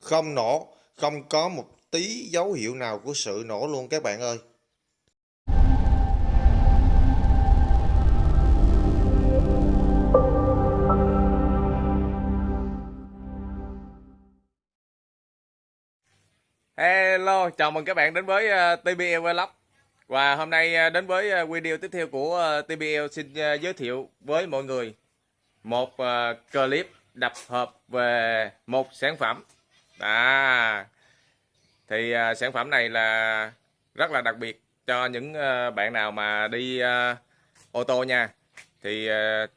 không nổ không có một tí dấu hiệu nào của sự nổ luôn các bạn ơi. Hello, chào mừng các bạn đến với ờ, TBL Vlog. Và hôm nay ờ, đến với ờ, video tiếp theo của TBL xin giới thiệu với mọi người Một clip đập hợp về một sản phẩm à, Thì uh, sản phẩm này là rất là đặc biệt cho những uh, bạn nào mà đi uh, ô tô nha. Thì uh,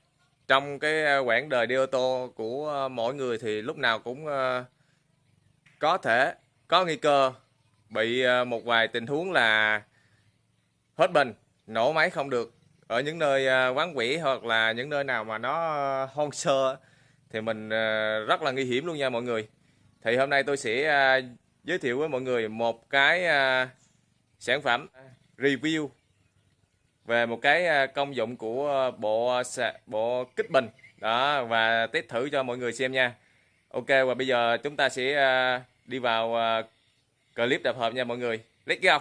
trong cái quãng đời đi ô tô của mỗi người thì lúc nào cũng có thể có nguy cơ bị một vài tình huống là hết bình nổ máy không được. Ở những nơi quán quỷ hoặc là những nơi nào mà nó hoang sơ thì mình rất là nguy hiểm luôn nha mọi người thì hôm nay tôi sẽ à, giới thiệu với mọi người một cái à, sản phẩm review về một cái à, công dụng của bộ bộ kích bình. Đó, và test thử cho mọi người xem nha. Ok, và bây giờ chúng ta sẽ đi vào clip tập hợp nha mọi người. Let's go.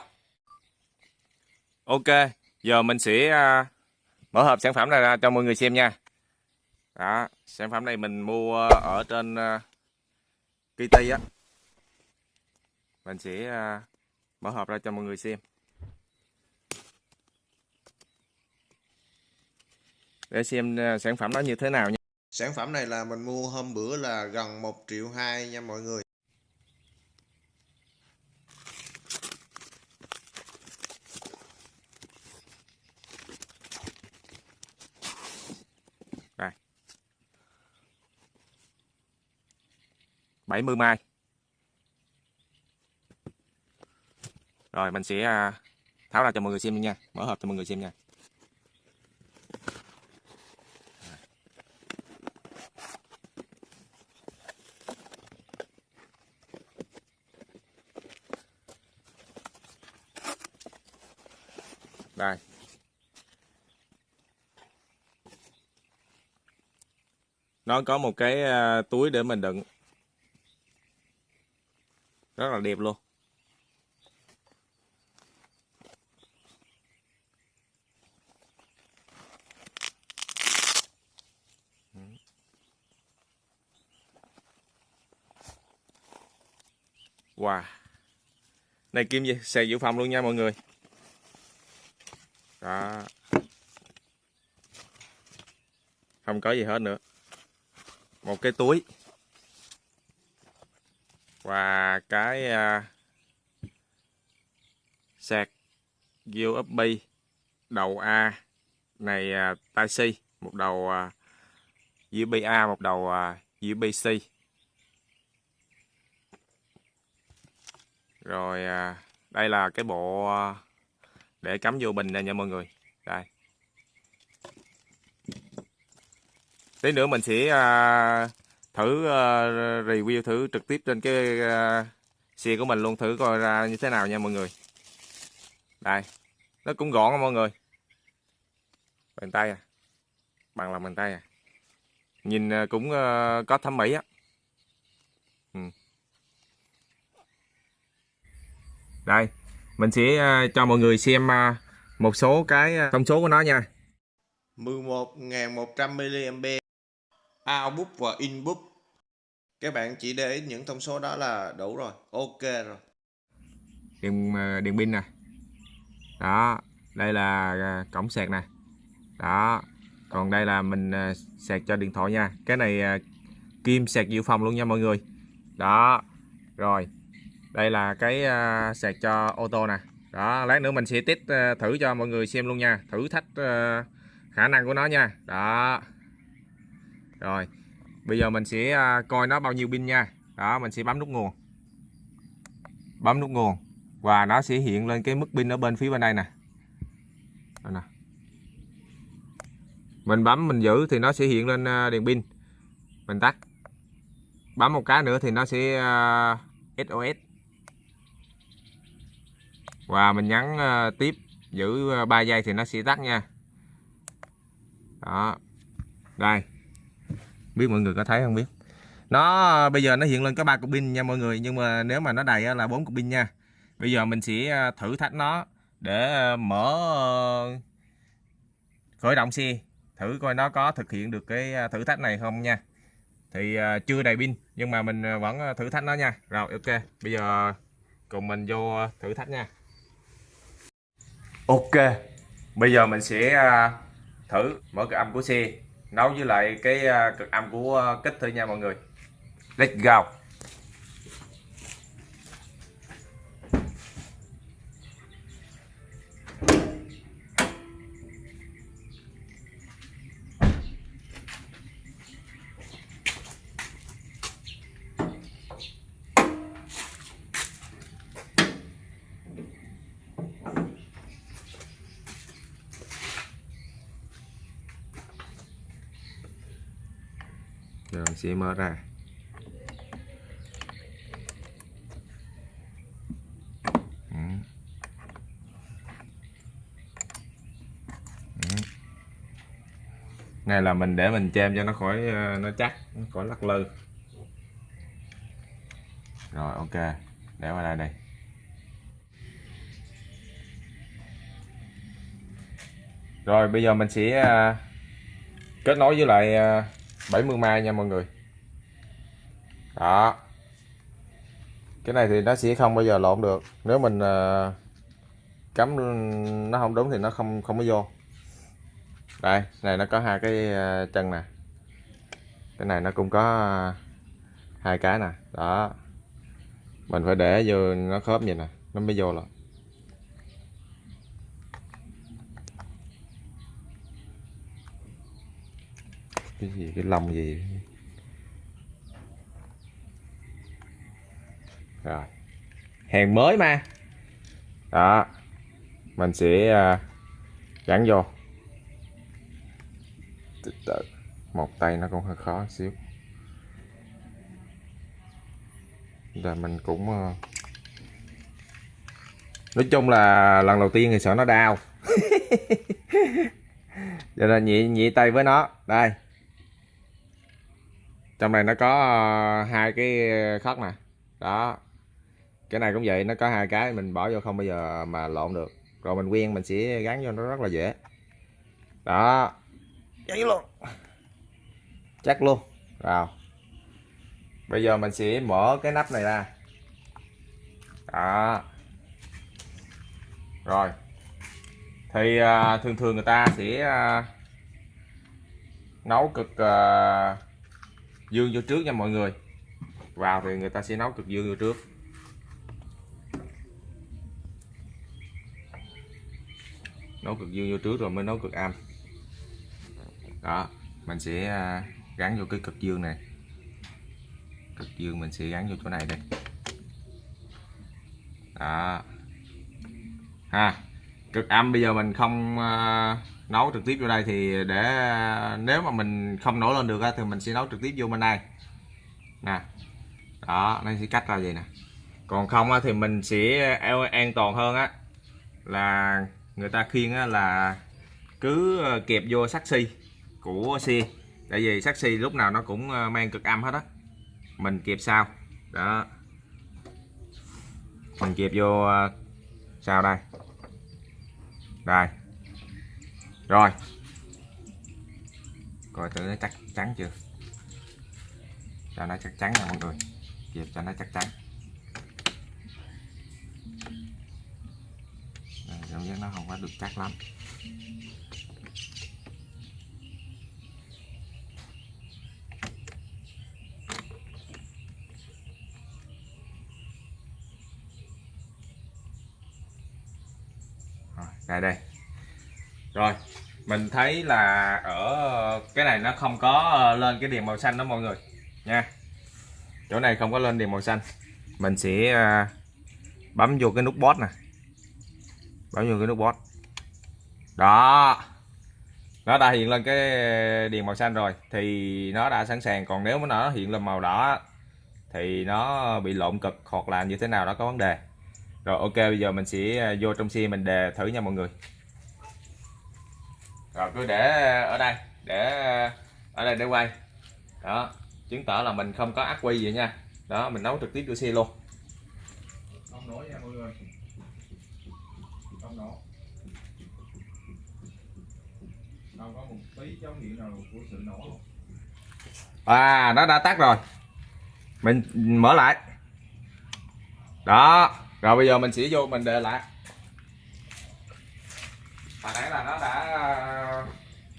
Ok, giờ mình sẽ mở hộp sản phẩm này ra cho mọi người xem nha. Đó, sản phẩm này mình mua ở trên Kitty á. Mình sẽ à, mở hộp ra cho mọi người xem. Để xem à, sản phẩm nó như thế nào nha. Sản phẩm này là mình mua hôm bữa là gần 1 triệu 2 nha mọi người Đây. 70 mai. Rồi, mình sẽ à, tháo ra cho mọi người xem nha. Mở hộp cho mọi người xem nha. Đây. nó có một cái à, túi để mình đựng rất là đẹp luôn. Wow. Này, kim gì? Xài dự phòng luôn nha mọi người. Đó. Không có gì hết nữa. Một cái túi và cái uh, sạc USB đầu A này à, uh, tai C một đầu à, uh, USB A một đầu uh, USB C. Rồi uh, đây là cái bộ uh, để cắm vô bình này nha mọi người. Đây. Tí nữa mình sẽ uh, thử uh, review thử trực tiếp trên cái ờ, uh, xe của mình luôn thử coi ra như thế nào nha mọi người. Đây nó cũng gọn mọi người. Bàn tay à bằng lòng bàn tay à. Nhìn ờ, cũng uh, có thẩm mỹ á. Ừ. đây mình sẽ uh, cho mọi người xem uh, một số cái thông số của nó nha. 11.100 mAh output và input các bạn chỉ để những thông số đó là đủ rồi. Ok rồi. Điện ờ, điện pin nè. Đó, đây là ờ, cổng sạc nè. Đó, còn đây là mình ờ, sạc cho điện thoại nha. Cái này kim sạc dự phòng luôn nha mọi người. Đó, rồi. Đây là cái sạc cho ô tô nè. Đó, lát nữa mình sẽ test thử cho mọi người xem luôn nha. Thử thách khả năng của nó nha. Đó rồi, bây giờ mình sẽ à, coi nó bao nhiêu pin nha. Đó, mình sẽ bấm nút nguồn. Bấm nút nguồn. Và nó sẽ hiện lên cái mức pin ở bên phía bên đây nè. Đây nè. Mình bấm, mình giữ thì nó sẽ hiện lên à, đèn pin. Mình tắt. Bấm một cái nữa thì nó sẽ à, SOS và mình nhấn tiếp, giữ 3 giây thì nó sẽ tắt nha. Đó. Đây biết mọi người có thấy không biết. Nó, bây giờ nó hiện lên có ba cục pin nha mọi người, nhưng mà nếu mà nó đầy là bốn cục pin nha. Bây giờ mình sẽ à, thử thách nó để à, mở à, khởi động xe. Thử coi nó có thực hiện được cái thử thách này không nha. Thì chưa đầy pin, nhưng mà mình vẫn thử thách nó nha. Rồi, ok. Bây giờ cùng mình vô thử thách nha. Ok. Bây giờ mình sẽ thử mở cái âm của xe nấu với lại cái à, cực âm của à, kích thử nha mọi người. Let's go. Sẽ mở ra Ừ. Ừ. này là mình để mình chêm cho nó khỏi ờ, nó chắc, nó khỏi lắc lư rồi, ok để qua đây đây rồi, bây giờ mình sẽ ờ, kết nối với lại ờ, 70 mai nha mọi người. Đó. Cái này thì nó sẽ không bao giờ lộn được. Nếu mình ờ, cắm nó không đúng thì nó không không có vô. Đây, này nó có hai cái ờ, chân nè. Cái này nó cũng có ờ, hai cái nè. Đó. Mình phải để vô nó khớp vậy nè, nó mới vô rồi cái gì? Cái lông gì? Rồi. Hàng mới mà. Đó. Mình sẽ à, gắn vô. Từ từ. Một tay nó cũng hơi khó xíu. Là mình cũng à, nói chung là lần đầu tiên thì sợ nó đau. Cho nên nhị nhị tay với nó. Đây trong này nó có ờ, hai cái khớp nè. Đó. Cái này cũng vậy nó có hai cái mình bỏ vô không bao giờ mà lộn được. Rồi mình quen mình sẽ gắn vô nó rất là dễ. Đó. Vô luôn. Chắc luôn. Vào bây giờ mình sẽ mở cái nắp này ra. Đó. Rồi. Thì à, thường thường người ta sẽ à, nấu cực à, dương vô trước nha mọi người. Vào thì người ta sẽ nấu cực dương vô trước. Nấu cực dương vô trước rồi mới nấu cực âm đó, mình sẽ à, gắn vô cái cực dương này. Cực dương mình sẽ gắn vô chỗ này đây. Đó. Ha, cực âm bây giờ mình không à, nấu trực tiếp vô đây thì để, nếu mà mình không nổi lên được thì mình sẽ nấu trực tiếp vô bên đây. Nè, đó, nó sẽ cắt ra vậy nè. Còn không thì mình sẽ an toàn hơn á, là người ta khuyên là cứ ờ, kẹp vô sắt xi của xe. Tại vì sắt xi lúc nào nó cũng ờ, mang cực âm hết á. Mình kẹp sao đó. Mình kẹp vô ờ, sao đây. Đây rồi. Coi thử nó chắc chắn chưa? Cho nó chắc chắn nha mọi người. Kịp cho nó chắc chắn. Đây, cảm giác nó không có được chắc lắm. Rồi đây đây. Rồi mình thấy là ở, cái này nó không có ờ, lên cái đèn màu xanh đó mọi người, nha. Chỗ này không có lên đèn màu xanh. Mình sẽ ờ, bấm vô cái nút bot nè. Bấm vô cái nút bot đó. Nó đã hiện lên cái đèn màu xanh rồi, thì nó đã sẵn sàng. Còn nếu mà nó hiện lên màu đỏ thì nó bị lộn cực hoặc là như thế nào đó có vấn đề. Rồi, ok, bây giờ mình sẽ ờ, vô trong xe mình đề thử nha mọi người rồi cứ để ở đây để ở đây để quay. Đó chứng tỏ là mình không có ắc quy vậy nha. Đó mình nấu trực tiếp vô xe luôn. Không nổi nha mọi người. Không nổ. Không có một tí dấu hiệu nào của sự nổ luôn. À nó đã tắt rồi. Mình mở lại. Đó rồi bây giờ mình sẽ vô mình để lại hồi nãy là nó đã,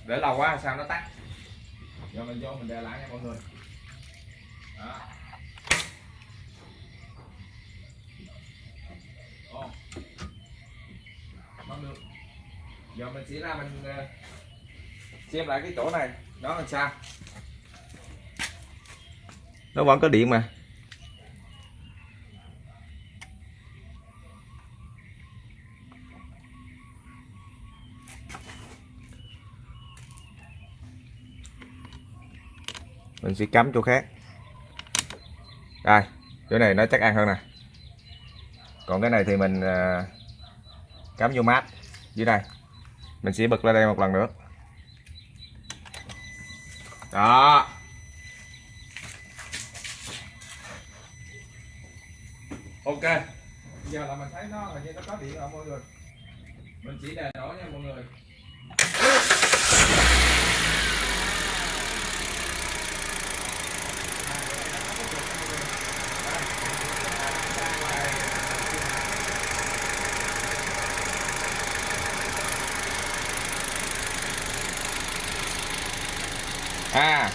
để lâu quá sao nó tắt? Giờ mình vô mình đè lại nha mọi người. Đó. Không được. Giờ mình sẽ ra mình ờ, xem lại cái chỗ này. Đó là sao? Nó vẫn có điện mà. Mình sẽ cắm chỗ khác. Đây, chỗ này nó chắc ăn hơn nè. Còn cái này thì mình à, cắm vô mát, dưới đây. Mình sẽ bật lên đây một lần nữa. Đó. Ok. Bây giờ là mình thấy nó là như nó có điện rồi mọi người. Mình chỉ đè nổ nha mọi người à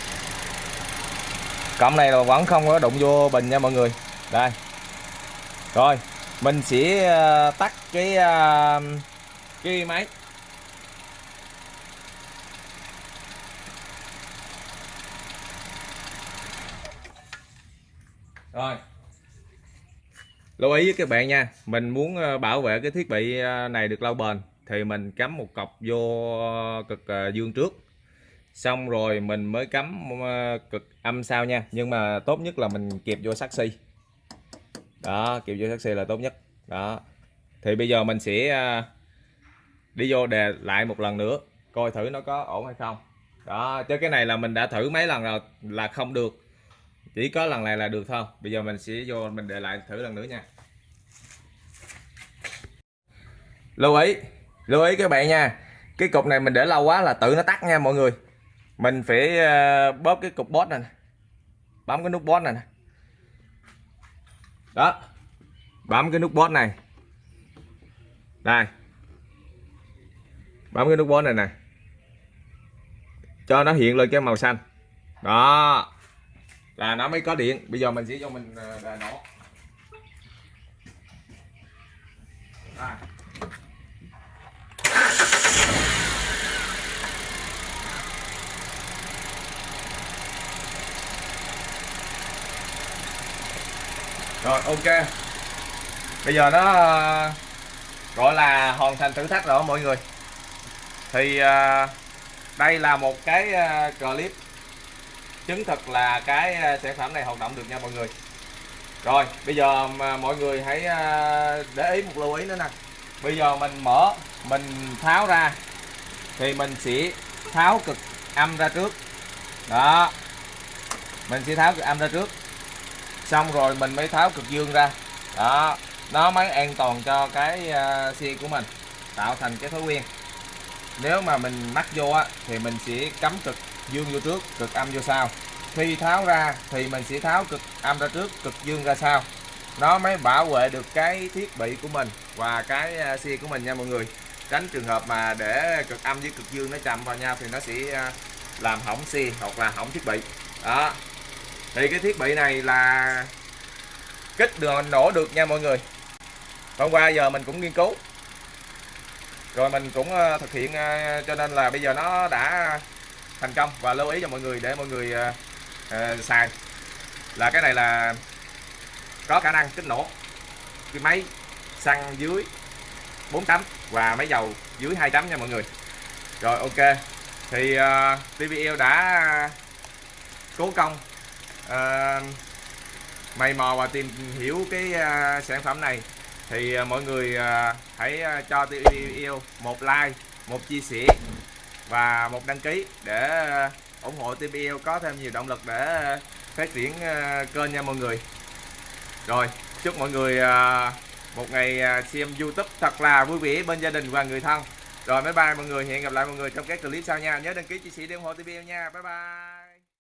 cọng này là vẫn không có đụng vô bình nha mọi người. Đây. Rồi, mình sẽ ờ, tắt cái ờ, cái máy. Rồi. Lưu ý với các bạn nha, mình muốn ờ, bảo vệ cái thiết bị này được lâu bền thì mình cắm một cọc vô cực dương trước xong rồi mình mới cắm ờ, cực âm sau nha. Nhưng mà tốt nhất là mình kẹp vô saxi đó, kẹp vô saxi là tốt nhất. Đó. Thì bây giờ mình sẽ ờ, đi vô đề lại một lần nữa, coi thử nó có ổn hay không. Đó, chứ cái này là mình đã thử mấy lần rồi là không được. Chỉ có lần này là được thôi. Bây giờ mình sẽ vô mình đề lại thử lần nữa nha. Lưu ý lưu ý các bạn nha. Cái cục này mình để lâu quá là tự nó tắt nha mọi người mình phải ờ, bóp cái cục bót này bấm cái nút bót này đó. Bấm cái nút bót này. Đây. Bấm cái nút bót này nè. Cho nó hiện lên cái màu xanh. Đó. Là nó mới có điện. Bây giờ mình sẽ cho mình ờ, đà nổ. Đây. Rồi, ok. Bây giờ nó ờ, gọi là hoàn thành thử thách rồi mọi người. Thì ờ, đây là một cái ờ, clip chứng thực là cái sản phẩm này hoạt động được nha, mọi người. Rồi, bây giờ mà mọi người hãy để ý một lưu ý nữa nè. Bây giờ mình mở, mình tháo ra, thì mình sẽ tháo cực âm ra trước. Đó. Mình sẽ tháo cực âm ra trước xong rồi mình mới tháo cực dương ra. Đó nó mới an toàn cho cái uh, xe của mình tạo thành cái thói quen. Nếu mà mình mắc vô á thì mình sẽ cắm cực dương vô trước cực âm vô sau. Khi tháo ra thì mình sẽ tháo cực âm ra trước cực dương ra sau. Nó mới bảo vệ được cái thiết bị của mình và cái à, xe của mình nha mọi người. Tránh trường hợp mà để cực âm với cực dương nó chạm vào nhau thì nó sẽ à, làm hỏng xe hoặc là hỏng thiết bị. Đó thì cái thiết bị này là kích được nổ được nha mọi người. Hôm qua giờ mình cũng nghiên cứu. Rồi mình cũng ờ, thực hiện ờ, cho nên là bây giờ nó đã thành công và lưu ý cho mọi người để mọi người ờ, uh, xài là cái này là có khả năng kích nổ. Cái máy xăng dưới 4 tấm và máy dầu dưới 2 tấm nha mọi người. Rồi ok. Thì uh, TVL đã cố công Ờ, uh, mày mò và tìm hiểu cái uh, sản phẩm này. Thì uh, mọi người uh, hãy uh, cho tôi yêu một like một chia sẻ và một đăng ký để uh, ủng hộ TBL có thêm nhiều động lực để uh, phát triển uh, kênh nha mọi người. Rồi chúc mọi người uh, một ngày xem YouTube thật là vui vẻ bên gia đình và người thân. Rồi bye bye mọi người. Hẹn gặp lại mọi người trong các clip sau nha. Nhớ đăng ký chia sẻ để ủng hộ TV nha. Bye bye.